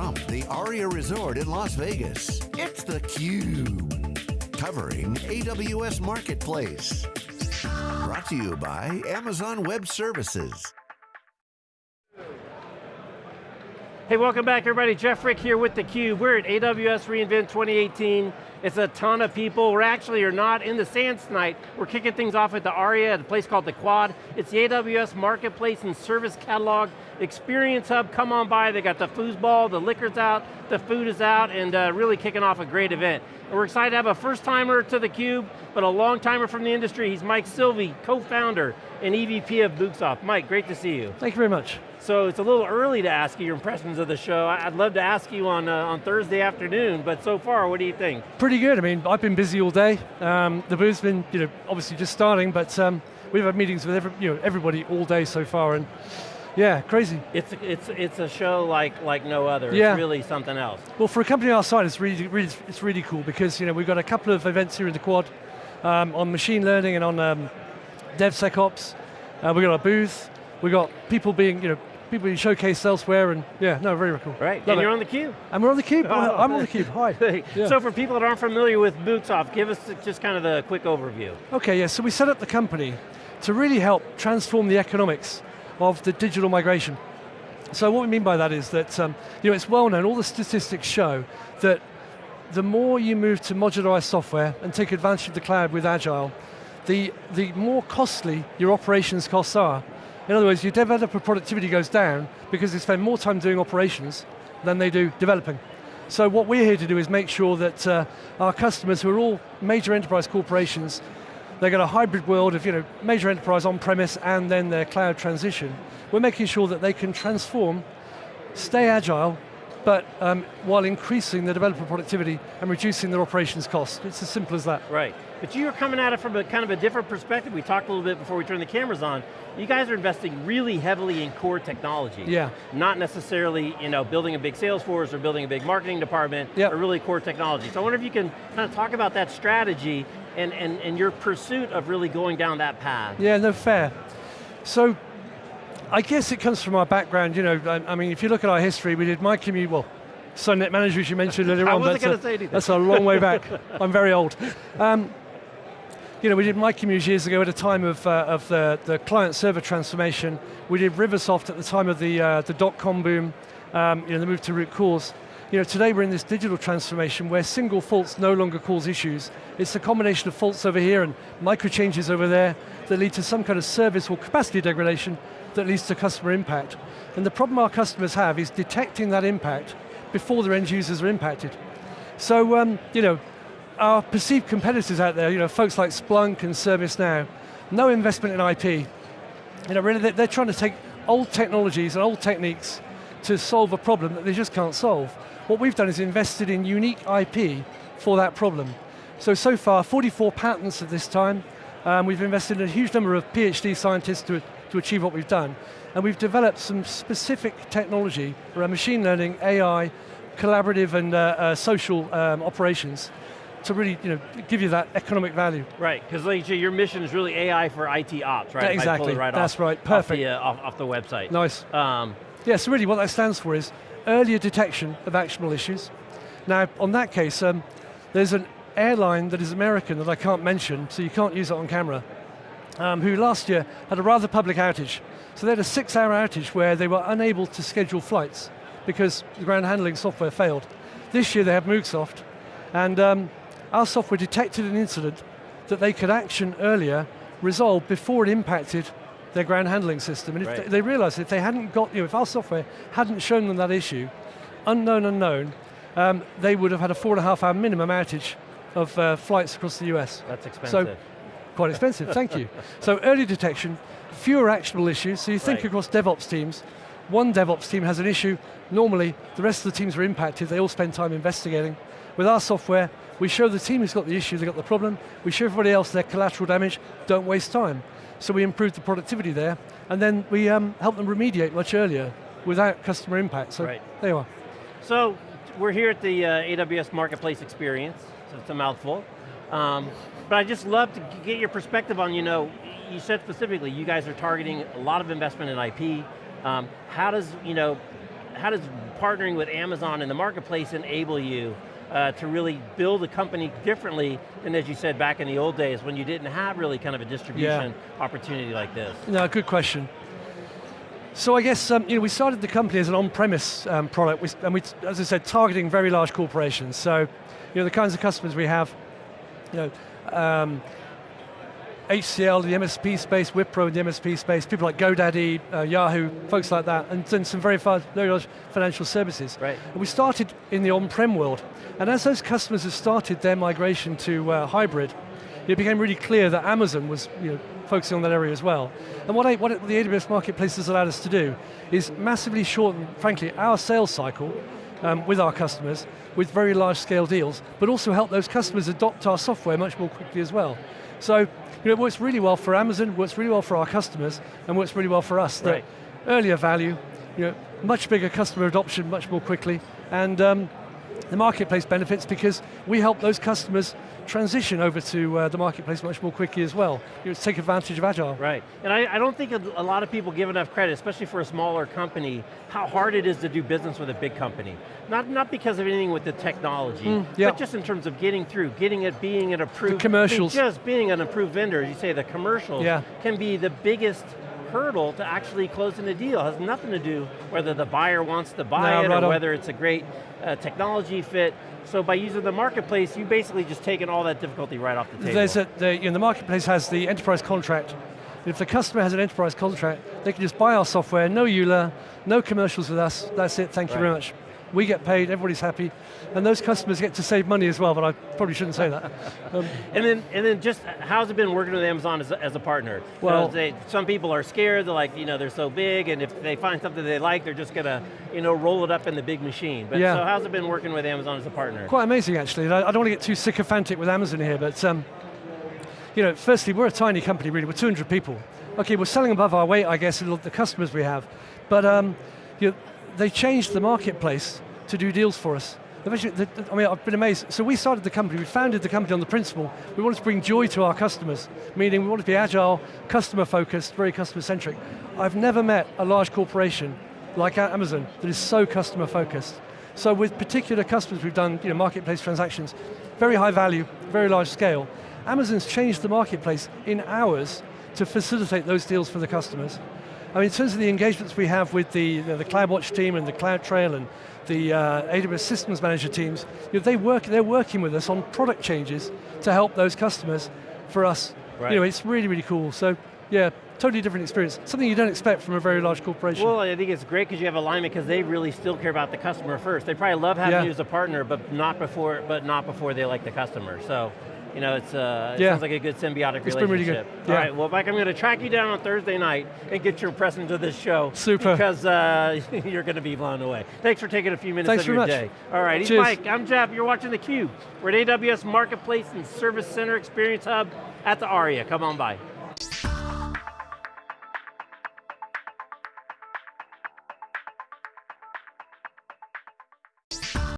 from the Aria Resort in Las Vegas, it's theCUBE. Covering AWS Marketplace. Brought to you by Amazon Web Services. Hey, welcome back everybody. Jeff Frick here with theCUBE. We're at AWS reInvent 2018. It's a ton of people. We're actually are not in the sands tonight. We're kicking things off at the ARIA, at a place called the Quad. It's the AWS Marketplace and Service Catalog Experience Hub. Come on by, they got the foosball, the liquor's out, the food is out, and uh, really kicking off a great event. And we're excited to have a first timer to theCUBE, but a long timer from the industry. He's Mike Silvey, co-founder and EVP of MoogSoft. Mike, great to see you. Thank you very much. So it's a little early to ask you your impressions of the show. I'd love to ask you on, uh, on Thursday afternoon, but so far, what do you think? Pretty good, I mean, I've been busy all day. Um, the booth's been, you know, obviously just starting, but um, we've had meetings with every, you know, everybody all day so far, and yeah, crazy. It's, it's, it's a show like, like no other. Yeah. It's really something else. Well, for a company our size, it's really, really, it's really cool because you know, we've got a couple of events here in the quad um, on machine learning and on um, DevSecOps. Uh, we've got our booth, we've got people being, you know, people you showcase elsewhere, and yeah, no, very, very cool. Right, Love and it. you're on the cube. And we're on the cube. Oh. I'm on the cube. Hi. Yeah. So for people that aren't familiar with MoogSoft, give us just kind of the quick overview. Okay, yeah, so we set up the company to really help transform the economics of the digital migration. So what we mean by that is that, um, you know, it's well known, all the statistics show that the more you move to modularized software and take advantage of the cloud with Agile, the, the more costly your operations costs are. In other words, your developer productivity goes down because they spend more time doing operations than they do developing. So what we're here to do is make sure that uh, our customers, who are all major enterprise corporations, they've got a hybrid world of you know, major enterprise on-premise and then their cloud transition. We're making sure that they can transform, stay agile, but um, while increasing the developer productivity and reducing their operations costs. It's as simple as that. Right, but you're coming at it from a kind of a different perspective. We talked a little bit before we turned the cameras on. You guys are investing really heavily in core technology. Yeah. Not necessarily you know, building a big sales force or building a big marketing department, Yep. but really core technology. So I wonder if you can kind of talk about that strategy and, and, and your pursuit of really going down that path. Yeah, no, fair. So, I guess it comes from our background, you know, I, I mean, if you look at our history, we did Micromuse, well, SunNet Manager, as you mentioned earlier I on. wasn't that's a- gonna say anything. That's a long way back. I'm very old. Um, you know, we did Micromuse years ago at a time of, uh, of the, the client-server transformation. We did Riversoft at the time of the, uh, the dot-com boom, um, you know, the move to root cause. You know, today we're in this digital transformation where single faults no longer cause issues. It's a combination of faults over here and micro changes over there that lead to some kind of service or capacity degradation that leads to customer impact. And the problem our customers have is detecting that impact before their end users are impacted. So, um, you know, our perceived competitors out there, you know, folks like Splunk and ServiceNow, no investment in IP. You know, really, they're, they're trying to take old technologies and old techniques to solve a problem that they just can't solve. What we've done is invested in unique IP for that problem. So, so far, 44 patents at this time. Um, we've invested in a huge number of PhD scientists to, to achieve what we've done. And we've developed some specific technology around machine learning, AI, collaborative and uh, uh, social um, operations to really you know, give you that economic value. Right, because like your mission is really AI for IT ops, right? If I pull Exactly, right that's off, right, Off perfect. the, uh, off, off the website. Nice. Um, Yeah, so really what that stands for is earlier detection of actionable issues. Now, on that case, um, there's an airline that is American that I can't mention, so you can't use it on camera, um, who last year had a rather public outage. So they had a six hour outage where they were unable to schedule flights because the ground handling software failed. This year they have MoogSoft, and um, our software detected an incident that they could action earlier, resolve before it impacted their ground handling system. And if Right. they, they realized if they hadn't got, you know, if our software hadn't shown them that issue, unknown unknown, um, they would have had a four and a half hour minimum outage of uh, flights across the US. that's expensive. So, quite expensive, thank you. So early detection, fewer actionable issues, so you think Right. across DevOps teams, one DevOps team has an issue, normally the rest of the teams are impacted, they all spend time investigating. With our software, we show the team who's got the issue, they've got the problem, we show everybody else their collateral damage, don't waste time. So we improve the productivity there, and then we um, help them remediate much earlier without customer impact. So Right. there you are. So, we're here at the uh, AWS Marketplace Experience, so it's a mouthful. Um, but I just love to get your perspective on, you know, you said specifically, you guys are targeting a lot of investment in IP. Um, how does, you know, how does partnering with Amazon in the marketplace enable you uh, to really build a company differently than as you said back in the old days when you didn't have really kind of a distribution opportunity like this? No, good question. So I guess um, you know we started the company as an on-premise um, product, we, and we, as I said, targeting very large corporations. So, you know, the kinds of customers we have, you know, um, HCL, the MSP space, Wipro, the MSP space, people like GoDaddy, uh, Yahoo, folks like that, and then some very, large financial services. Right. And we started in the on-prem world, and as those customers have started their migration to uh, hybrid, it became really clear that Amazon was you know, focusing on that area as well. And what, I, what the AWS Marketplace has allowed us to do is massively shorten, frankly, our sales cycle um, with our customers with very large scale deals, but also help those customers adopt our software much more quickly as well. So you know, it works really well for Amazon, works really well for our customers, and works really well for us. Right. Earlier value, you know, much bigger customer adoption much more quickly, and um, the marketplace benefits because we help those customers transition over to uh, the marketplace much more quickly as well. You know, take advantage of Agile. Right, and I, I, don't think a lot of people give enough credit, especially for a smaller company, how hard it is to do business with a big company. Not, not because of anything with the technology, mm, yeah. but just in terms of getting through, getting it, being an approved, the commercials. just being an approved vendor, as you say, the commercials yeah. can be the biggest hurdle to actually closing a deal. It has nothing to do whether the buyer wants to buy no, it right or on. whether it's a great uh, technology fit. So by using the marketplace, you basically just taken all that difficulty right off the table. There's a, the, you know, the marketplace has the enterprise contract. If the customer has an enterprise contract, they can just buy our software, no EULA, no commercials with us, that's it, thank you right. very much. We get paid, everybody's happy, and those customers get to save money as well, but I probably shouldn't say that. Um, and then and then just, how's it been working with Amazon as a, as a partner? Well, they, some people are scared, they're like, you know, they're so big, and if they find something they like, they're just going to, you know, roll it up in the big machine. But yeah. so how's it been working with Amazon as a partner? Quite amazing, actually. I don't want to get too sycophantic with Amazon here, but um, you know, firstly, we're a tiny company, really. We're 200 people. Okay, we're selling above our weight, I guess, the customers we have, but um, you know, they changed the marketplace to do deals for us. I mean, I've been amazed. So we started the company, we founded the company on the principle, we wanted to bring joy to our customers, meaning we wanted to be agile, customer focused, very customer centric. I've never met a large corporation like Amazon that is so customer focused. So with particular customers, we've done you know, marketplace transactions, very high value, very large scale. Amazon's changed the marketplace in hours to facilitate those deals for the customers. I mean, in terms of the engagements we have with the, the, the CloudWatch team and the CloudTrail and the uh, AWS Systems Manager teams, you know, they work, they're working with us on product changes to help those customers for us. Right. You know, it's really, really cool. So, yeah, totally different experience. Something you don't expect from a very large corporation. Well, I think it's great because you have alignment because they really still care about the customer first. They probably love having yeah. you as a partner, but not before, but not before they like the customer. So you know, it's, uh, it yeah. sounds like a good symbiotic it's relationship. Been really good. Yeah. All right, well Mike, I'm going to track you down on Thursday night and get your press into this show. Super. Because uh, you're going to be blown away. Thanks for taking a few minutes Thanks of your much. day. All right, he's Mike, I'm Jeff, you're watching theCUBE. We're at AWS Marketplace and Service Center Experience Hub at the ARIA. Come on by.